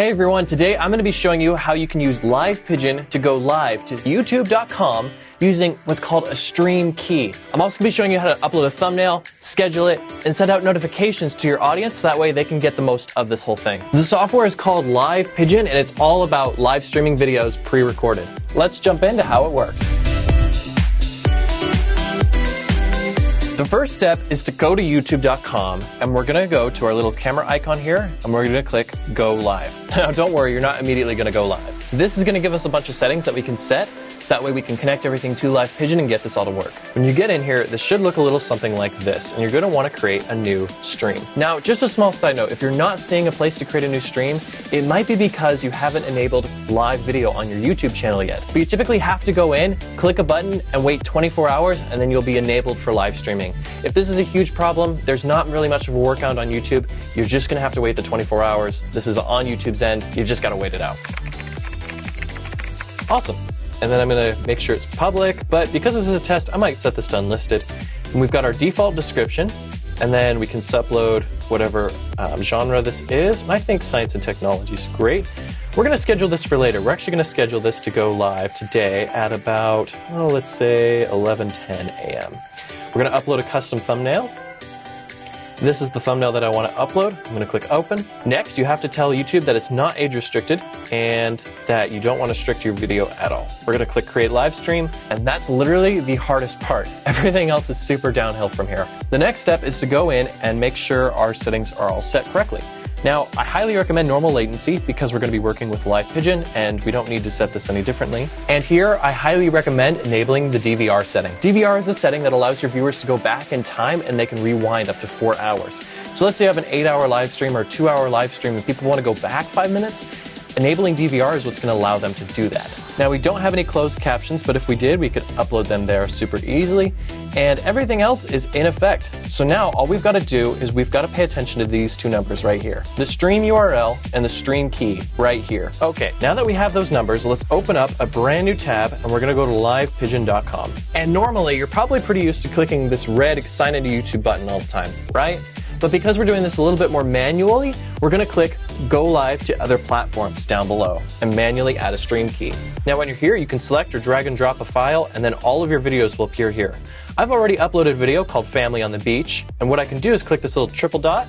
Hey everyone, today I'm going to be showing you how you can use Live Pigeon to go live to youtube.com using what's called a stream key. I'm also going to be showing you how to upload a thumbnail, schedule it, and send out notifications to your audience so that way they can get the most of this whole thing. The software is called Live Pigeon and it's all about live streaming videos pre-recorded. Let's jump into how it works. The first step is to go to youtube.com and we're gonna go to our little camera icon here and we're gonna click go live. Now don't worry, you're not immediately gonna go live. This is gonna give us a bunch of settings that we can set so that way we can connect everything to Live Pigeon and get this all to work. When you get in here, this should look a little something like this, and you're gonna wanna create a new stream. Now, just a small side note, if you're not seeing a place to create a new stream, it might be because you haven't enabled live video on your YouTube channel yet. But you typically have to go in, click a button, and wait 24 hours, and then you'll be enabled for live streaming. If this is a huge problem, there's not really much of a workaround on YouTube. You're just gonna have to wait the 24 hours. This is on YouTube's end. You've just gotta wait it out. Awesome and then I'm gonna make sure it's public, but because this is a test, I might set this to unlisted. And we've got our default description, and then we can upload whatever um, genre this is, and I think science and technology is great. We're gonna schedule this for later. We're actually gonna schedule this to go live today at about, oh, let's say 11:10 a.m. We're gonna upload a custom thumbnail, this is the thumbnail that I want to upload. I'm going to click open. Next, you have to tell YouTube that it's not age restricted and that you don't want to restrict your video at all. We're going to click create live stream and that's literally the hardest part. Everything else is super downhill from here. The next step is to go in and make sure our settings are all set correctly. Now, I highly recommend normal latency because we're going to be working with Live Pigeon and we don't need to set this any differently. And here, I highly recommend enabling the DVR setting. DVR is a setting that allows your viewers to go back in time and they can rewind up to four hours. So let's say you have an eight hour live stream or two hour live stream and people want to go back five minutes. Enabling DVR is what's going to allow them to do that. Now we don't have any closed captions, but if we did, we could upload them there super easily. And everything else is in effect. So now all we've got to do is we've got to pay attention to these two numbers right here. The stream URL and the stream key right here. Okay, now that we have those numbers, let's open up a brand new tab and we're going to go to livepigeon.com. And normally you're probably pretty used to clicking this red sign into YouTube button all the time, right? But because we're doing this a little bit more manually, we're going to click go live to other platforms down below and manually add a stream key. Now when you're here, you can select or drag and drop a file and then all of your videos will appear here. I've already uploaded a video called Family on the Beach and what I can do is click this little triple dot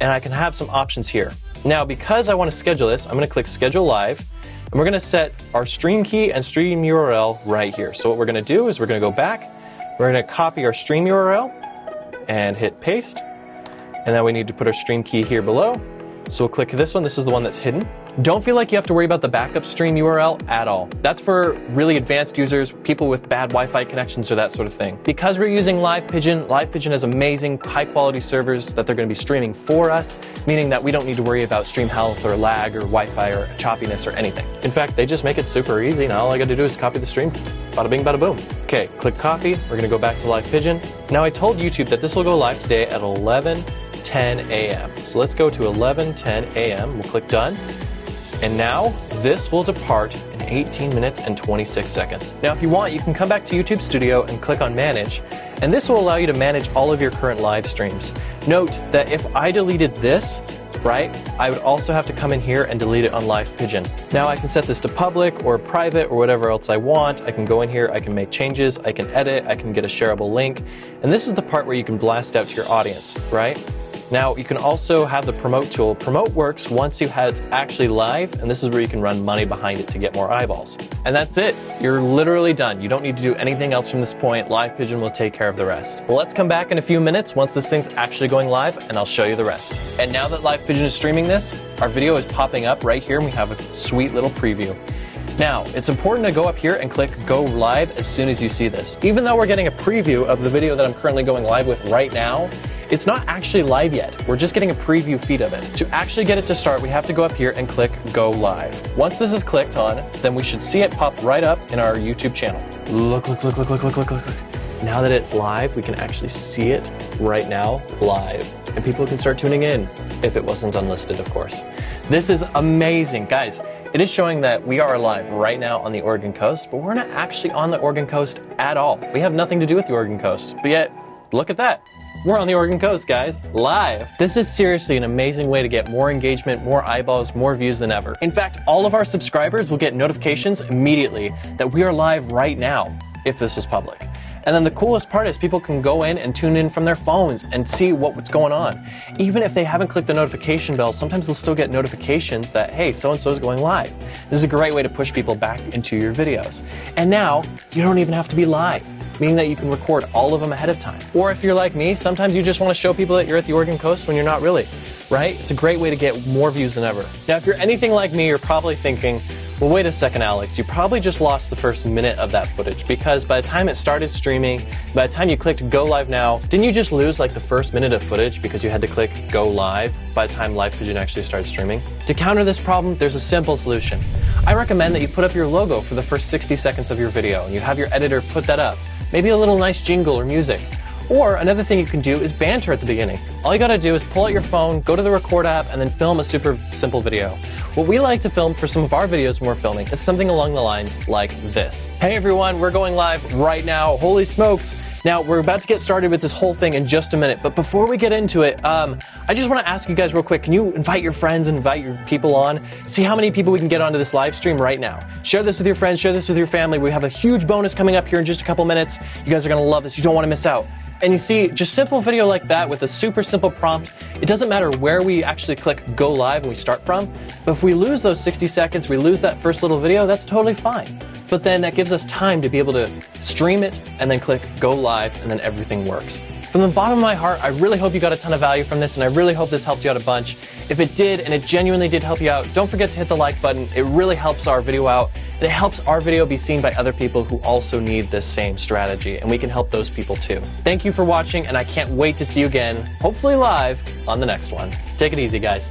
and I can have some options here. Now because I want to schedule this, I'm going to click schedule live and we're going to set our stream key and stream URL right here. So what we're going to do is we're going to go back, we're going to copy our stream URL and hit paste. And then we need to put our stream key here below. So we'll click this one. This is the one that's hidden. Don't feel like you have to worry about the backup stream URL at all. That's for really advanced users, people with bad Wi-Fi connections or that sort of thing. Because we're using Live Pigeon, Live Pigeon has amazing high quality servers that they're going to be streaming for us, meaning that we don't need to worry about stream health or lag or Wi-Fi or choppiness or anything. In fact, they just make it super easy and all I got to do is copy the stream. Bada bing, bada boom. Okay, click copy. We're going to go back to Live Pigeon. Now I told YouTube that this will go live today at 11 10 a.m. So let's go to 11:10 a.m. We'll click done. And now this will depart in 18 minutes and 26 seconds. Now, if you want, you can come back to YouTube Studio and click on Manage, and this will allow you to manage all of your current live streams. Note that if I deleted this, right, I would also have to come in here and delete it on Live Pigeon. Now I can set this to public or private or whatever else I want. I can go in here, I can make changes, I can edit, I can get a shareable link, and this is the part where you can blast out to your audience, right? Now, you can also have the promote tool. Promote works once you have it's actually live, and this is where you can run money behind it to get more eyeballs. And that's it. You're literally done. You don't need to do anything else from this point. Live Pigeon will take care of the rest. Well, let's come back in a few minutes once this thing's actually going live, and I'll show you the rest. And now that Live Pigeon is streaming this, our video is popping up right here, and we have a sweet little preview. Now, it's important to go up here and click go live as soon as you see this. Even though we're getting a preview of the video that I'm currently going live with right now, it's not actually live yet. We're just getting a preview feed of it. To actually get it to start, we have to go up here and click Go Live. Once this is clicked on, then we should see it pop right up in our YouTube channel. Look, look, look, look, look, look, look, look. Now that it's live, we can actually see it right now live. And people can start tuning in, if it wasn't unlisted, of course. This is amazing. Guys, it is showing that we are live right now on the Oregon coast, but we're not actually on the Oregon coast at all. We have nothing to do with the Oregon coast, but yet, look at that we're on the Oregon coast, guys, live. This is seriously an amazing way to get more engagement, more eyeballs, more views than ever. In fact, all of our subscribers will get notifications immediately that we are live right now if this was public. And then the coolest part is people can go in and tune in from their phones and see what, what's going on. Even if they haven't clicked the notification bell, sometimes they'll still get notifications that, hey, so and so is going live. This is a great way to push people back into your videos. And now, you don't even have to be live meaning that you can record all of them ahead of time. Or if you're like me, sometimes you just want to show people that you're at the Oregon coast when you're not really, right? It's a great way to get more views than ever. Now, if you're anything like me, you're probably thinking, well, wait a second, Alex. You probably just lost the first minute of that footage because by the time it started streaming, by the time you clicked go live now, didn't you just lose like the first minute of footage because you had to click go live by the time Live Pigeon actually started streaming? To counter this problem, there's a simple solution. I recommend that you put up your logo for the first 60 seconds of your video and you have your editor put that up. Maybe a little nice jingle or music. Or another thing you can do is banter at the beginning. All you gotta do is pull out your phone, go to the record app, and then film a super simple video. What we like to film for some of our videos when we're filming is something along the lines like this. Hey everyone, we're going live right now. Holy smokes. Now, we're about to get started with this whole thing in just a minute, but before we get into it, um, I just want to ask you guys real quick can you invite your friends and invite your people on? See how many people we can get onto this live stream right now. Share this with your friends, share this with your family. We have a huge bonus coming up here in just a couple minutes. You guys are going to love this. You don't want to miss out. And you see, just simple video like that with a super simple prompt, it doesn't matter where we actually click go live and we start from, but if we lose those 60 seconds, we lose that first little video, that's totally fine. But then that gives us time to be able to stream it and then click go live and then everything works. From the bottom of my heart, I really hope you got a ton of value from this and I really hope this helped you out a bunch. If it did and it genuinely did help you out, don't forget to hit the like button. It really helps our video out and it helps our video be seen by other people who also need this same strategy and we can help those people too. Thank you for watching and I can't wait to see you again, hopefully live, on the next one. Take it easy, guys.